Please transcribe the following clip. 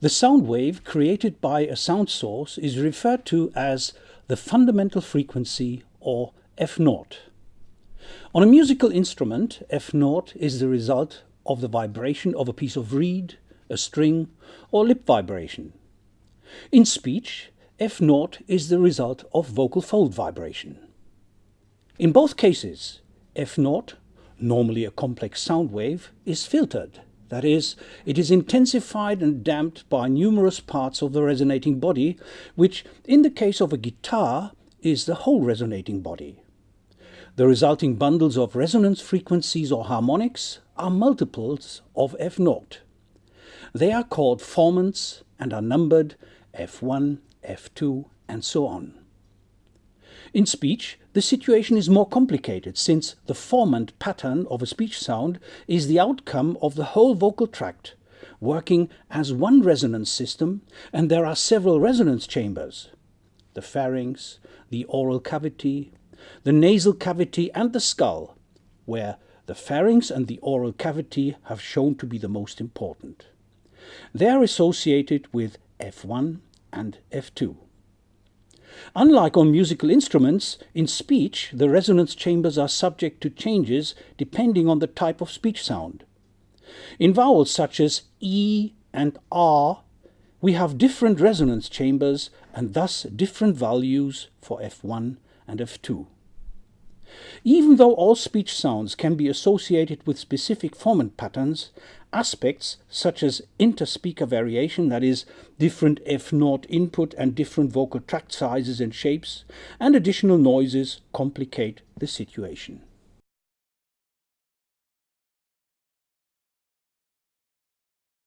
The sound wave created by a sound source is referred to as the fundamental frequency or F0. On a musical instrument, F0 is the result of the vibration of a piece of reed, a string, or lip vibration. In speech, F0 is the result of vocal fold vibration. In both cases, F0, normally a complex sound wave, is filtered that is, it is intensified and damped by numerous parts of the resonating body, which, in the case of a guitar, is the whole resonating body. The resulting bundles of resonance frequencies or harmonics are multiples of F0. They are called formants and are numbered F1, F2, and so on. In speech, the situation is more complicated since the formant pattern of a speech sound is the outcome of the whole vocal tract, working as one resonance system, and there are several resonance chambers. The pharynx, the oral cavity, the nasal cavity and the skull, where the pharynx and the oral cavity have shown to be the most important. They are associated with F1 and F2. Unlike on musical instruments, in speech the resonance chambers are subject to changes depending on the type of speech sound. In vowels such as E and R, we have different resonance chambers and thus different values for F1 and F2. Even though all speech sounds can be associated with specific formant patterns, aspects such as interspeaker variation, that is, different F0 input and different vocal tract sizes and shapes, and additional noises complicate the situation.